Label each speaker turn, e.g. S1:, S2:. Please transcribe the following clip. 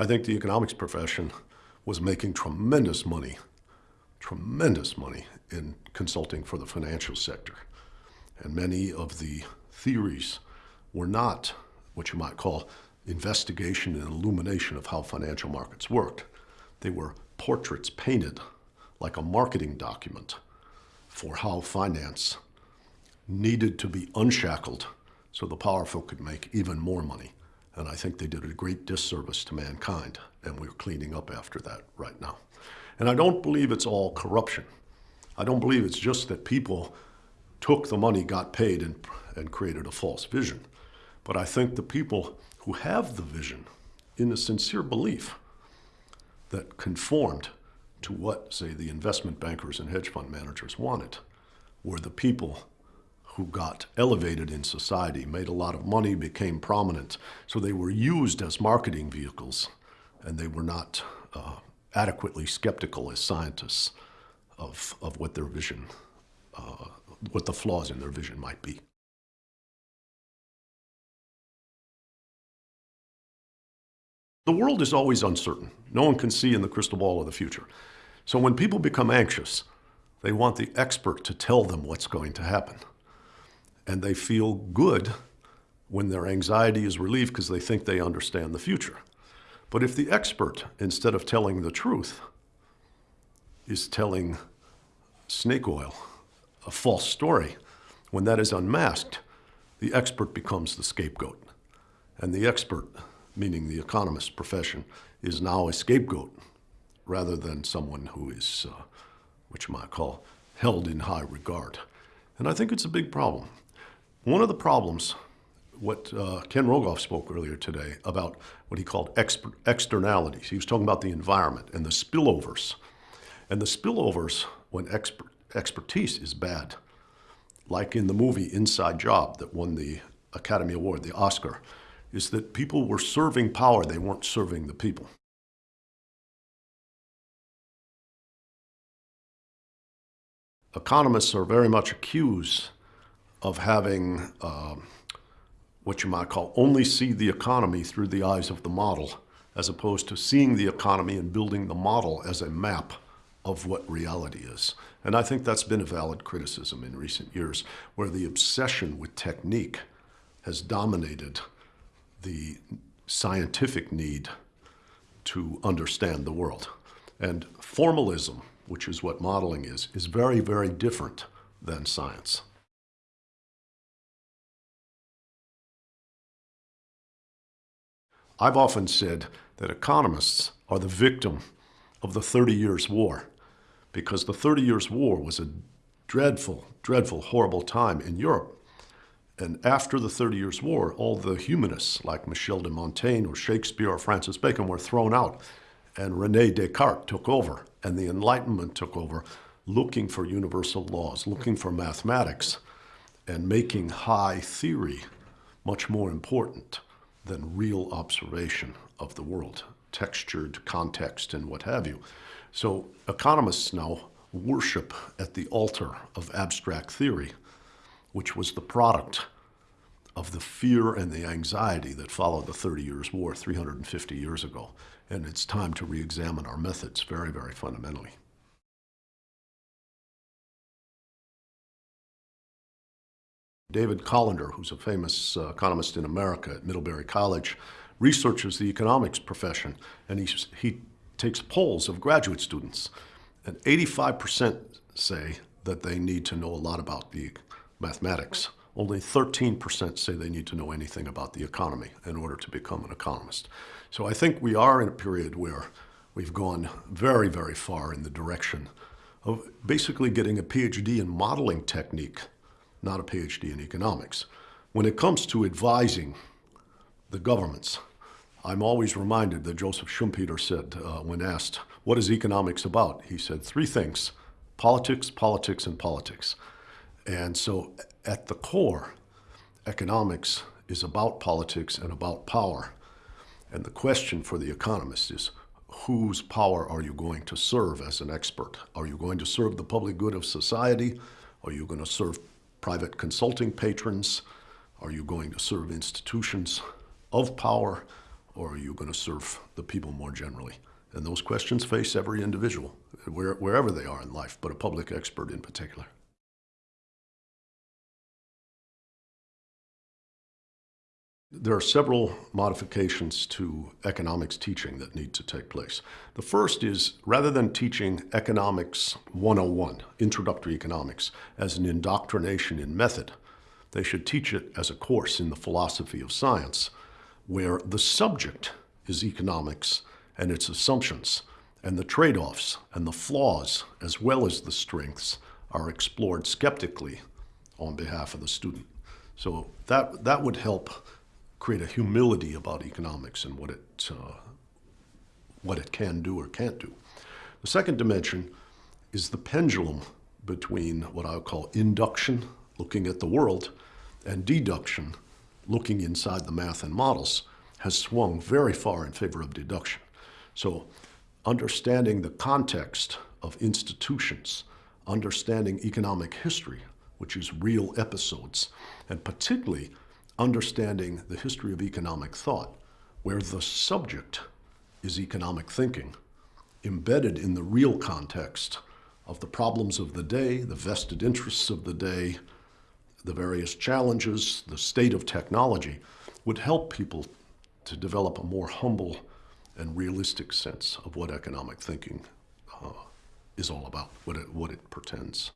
S1: I think the economics profession was making tremendous money, tremendous money in consulting for the financial sector. And many of the theories were not what you might call investigation and illumination of how financial markets worked. They were portraits painted like a marketing document for how finance needed to be unshackled so the powerful could make even more money. And I think they did a great disservice to mankind, and we're cleaning up after that right now. And I don't believe it's all corruption. I don't believe it's just that people took the money, got paid, and, and created a false vision. But I think the people who have the vision in a sincere belief that conformed to what, say, the investment bankers and hedge fund managers wanted were the people who got elevated in society, made a lot of money, became prominent. So they were used as marketing vehicles, and they were not uh, adequately skeptical as scientists of, of what their vision, uh, what the flaws in their vision might be. The world is always uncertain. No one can see in the crystal ball of the future. So when people become anxious, they want the expert to tell them what's going to happen. And they feel good when their anxiety is relieved because they think they understand the future. But if the expert, instead of telling the truth, is telling snake oil, a false story, when that is unmasked, the expert becomes the scapegoat. And the expert, meaning the economist profession, is now a scapegoat rather than someone who is, uh, what you might call, held in high regard. And I think it's a big problem. One of the problems, what uh, Ken Rogoff spoke earlier today about what he called externalities. He was talking about the environment and the spillovers. And the spillovers, when expert, expertise is bad, like in the movie Inside Job that won the Academy Award, the Oscar, is that people were serving power, they weren't serving the people. Economists are very much accused of having uh, what you might call only see the economy through the eyes of the model, as opposed to seeing the economy and building the model as a map of what reality is. And I think that's been a valid criticism in recent years, where the obsession with technique has dominated the scientific need to understand the world. And formalism, which is what modeling is, is very, very different than science. I've often said that economists are the victim of the 30 Years' War because the 30 Years' War was a dreadful, dreadful, horrible time in Europe. And after the 30 Years' War, all the humanists like Michel de Montaigne or Shakespeare or Francis Bacon were thrown out and René Descartes took over and the Enlightenment took over looking for universal laws, looking for mathematics and making high theory much more important than real observation of the world, textured context and what have you. So economists now worship at the altar of abstract theory, which was the product of the fear and the anxiety that followed the 30 Years' War 350 years ago. And it's time to re-examine our methods very, very fundamentally. David Colander, who's a famous uh, economist in America at Middlebury College, researches the economics profession, and he, he takes polls of graduate students, and 85% say that they need to know a lot about the mathematics. Only 13% say they need to know anything about the economy in order to become an economist. So I think we are in a period where we've gone very, very far in the direction of basically getting a PhD in modeling technique not a PhD in economics. When it comes to advising the governments, I'm always reminded that Joseph Schumpeter said uh, when asked, what is economics about? He said three things, politics, politics, and politics. And so at the core, economics is about politics and about power. And the question for the economist is, whose power are you going to serve as an expert? Are you going to serve the public good of society? Are you going to serve private consulting patrons? Are you going to serve institutions of power? or are you going to serve the people more generally? And those questions face every individual, where, wherever they are in life, but a public expert in particular. There are several modifications to economics teaching that need to take place. The first is rather than teaching economics 101, introductory economics, as an indoctrination in method, they should teach it as a course in the philosophy of science, where the subject is economics and its assumptions, and the trade-offs and the flaws, as well as the strengths, are explored skeptically on behalf of the student. So that, that would help create a humility about economics and what it, uh, what it can do or can't do. The second dimension is the pendulum between what I would call induction, looking at the world, and deduction, looking inside the math and models, has swung very far in favor of deduction. So understanding the context of institutions, understanding economic history, which is real episodes, and particularly understanding the history of economic thought, where the subject is economic thinking, embedded in the real context of the problems of the day, the vested interests of the day, the various challenges, the state of technology, would help people to develop a more humble and realistic sense of what economic thinking uh, is all about, what it, what it pretends.